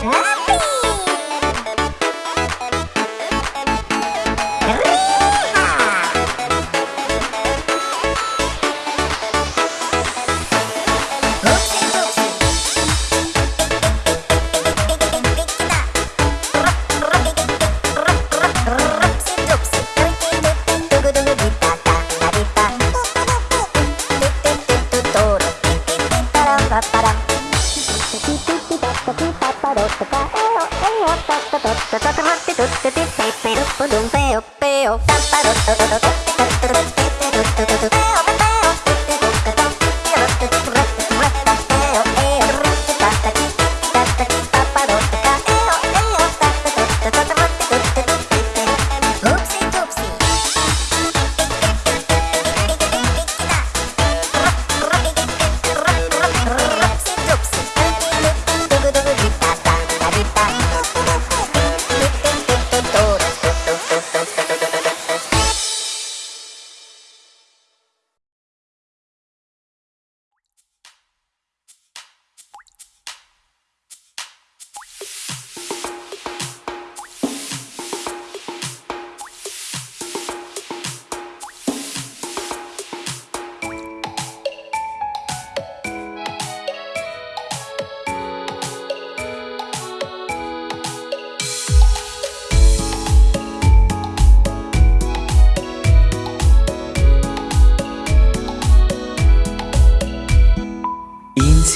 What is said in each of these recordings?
Huh?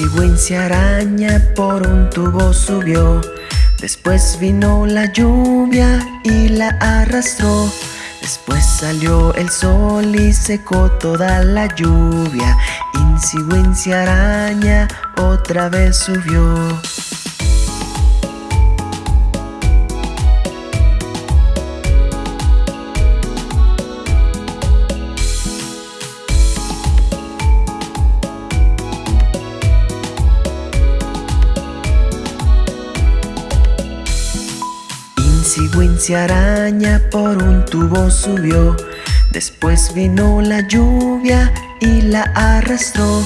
Insigüencia araña por un tubo subió. Después vino la lluvia y la arrastró. Después salió el sol y secó toda la lluvia. Insigüencia araña otra vez subió Araña por un tubo subió. Después vino la lluvia y la arrastró.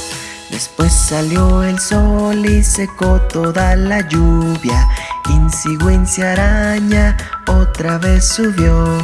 Después salió el sol y secó toda la lluvia. Insigüencia araña otra vez subió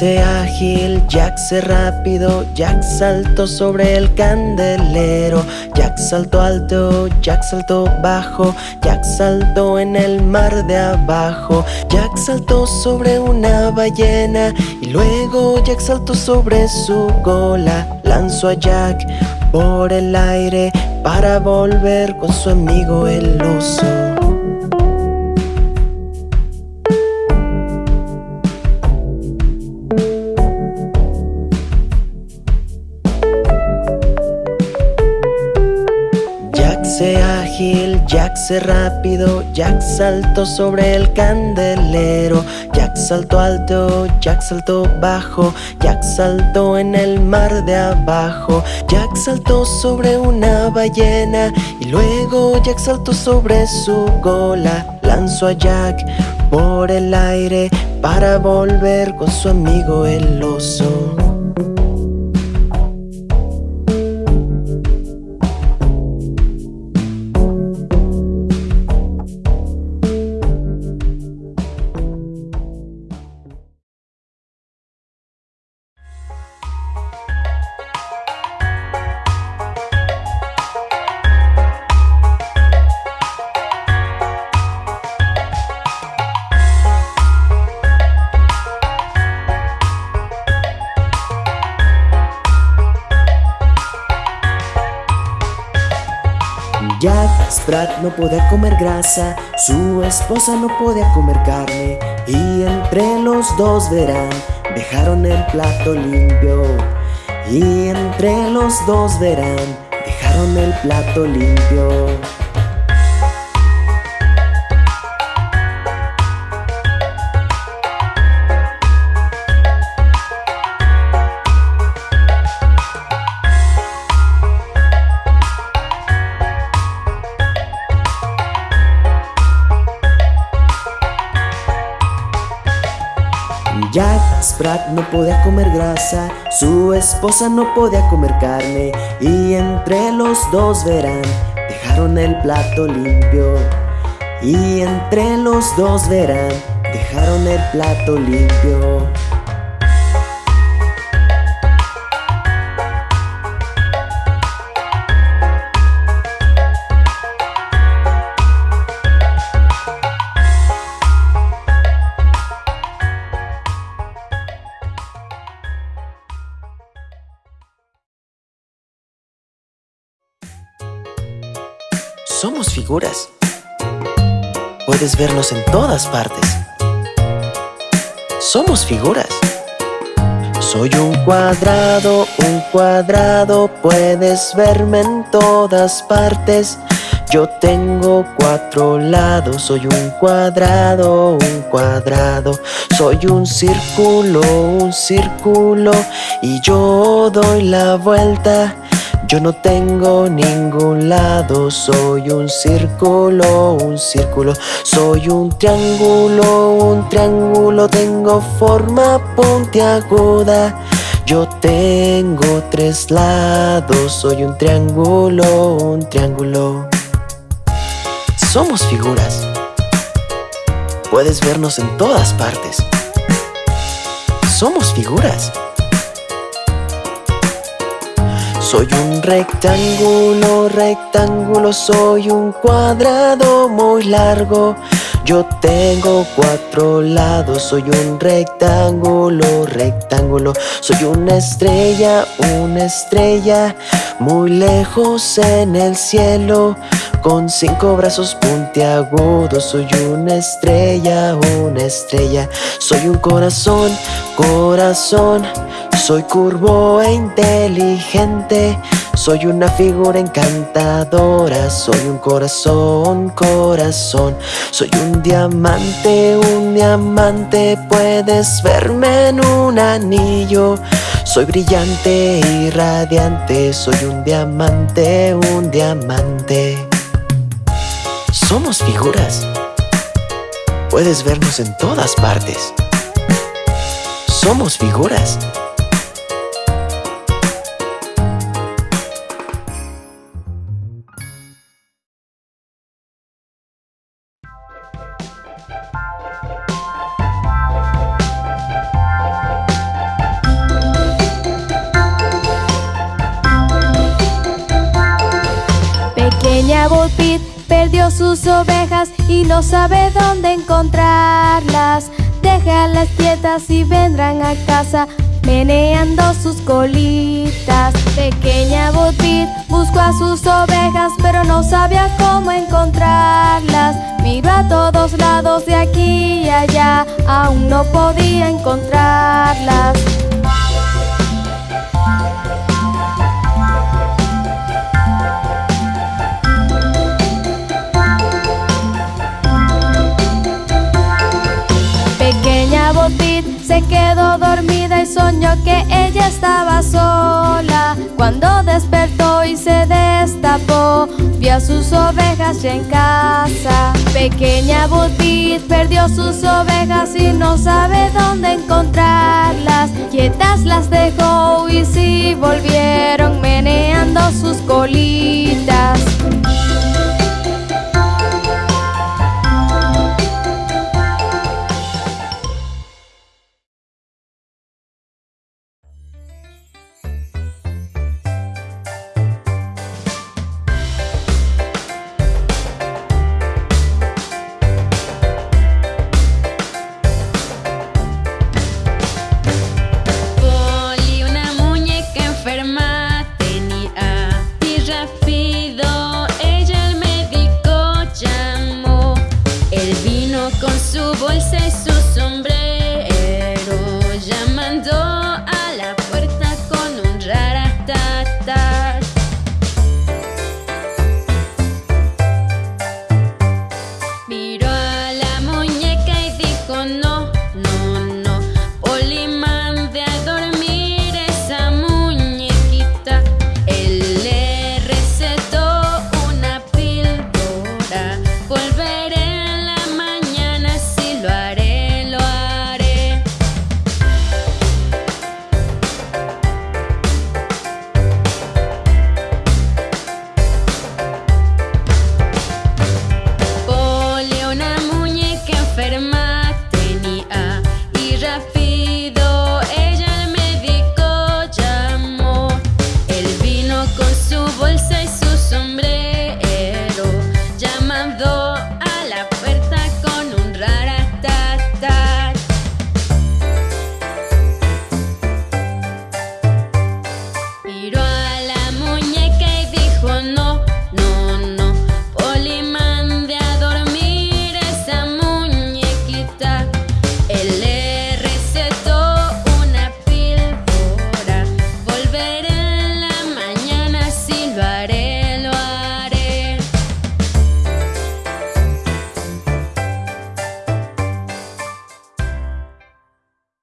Jack ágil, Jack se rápido, Jack saltó sobre el candelero, Jack saltó alto, Jack saltó bajo, Jack saltó en el mar de abajo, Jack saltó sobre una ballena y luego Jack saltó sobre su cola, lanzó a Jack por el aire para volver con su amigo el oso. Jack ágil, Jack se rápido, Jack saltó sobre el candelero, Jack saltó alto, Jack saltó bajo, Jack saltó en el mar de abajo, Jack saltó sobre una ballena y luego Jack saltó sobre su cola, lanzó a Jack por el aire para volver con su amigo el oso. Sprat no podía comer grasa, su esposa no podía comer carne y entre los dos verán, dejaron el plato limpio y entre los dos verán, dejaron el plato limpio. Jack Sprat no podía comer grasa, su esposa no podía comer carne y entre los dos verán, dejaron el plato limpio. Y entre los dos verán, dejaron el plato limpio. Somos figuras. Puedes vernos en todas partes. Somos figuras. Soy un cuadrado, un cuadrado, puedes verme en todas partes. Yo tengo cuatro lados, soy un cuadrado, un cuadrado. Soy un círculo, un círculo, y yo doy la vuelta. Yo no tengo ningún lado, soy un círculo, un círculo. Soy un triángulo, un triángulo, tengo forma puntiaguda. Yo tengo tres lados, soy un triángulo, un triángulo. Somos figuras. Puedes vernos en todas partes. Somos figuras. Soy un rectángulo, rectángulo, soy un cuadrado muy largo. Yo tengo cuatro lados, soy un rectángulo, rectángulo. Soy una estrella, una estrella, muy lejos en el cielo. Con cinco brazos puntiagudos, soy una estrella, una estrella. Soy un corazón, corazón. Soy curvo e inteligente, soy una figura encantadora, soy un corazón, corazón. Soy un diamante, un diamante, puedes verme en un anillo. Soy brillante y radiante, soy un diamante, un diamante. Somos figuras. Puedes vernos en todas partes. Somos figuras. Sus ovejas y no sabe dónde encontrarlas. Déjalas quietas y vendrán a casa meneando sus colitas. Pequeña Botbit buscó a sus ovejas, pero no sabía cómo encontrarlas. Miró a todos lados de aquí y allá, aún no podía encontrarlas. Soñó que ella estaba sola. Cuando despertó y se destapó, vio a sus ovejas ya en casa. Pequeña Butit perdió sus ovejas y no sabe dónde encontrarlas. Quietas las dejó y sí volvieron meneando sus colitas.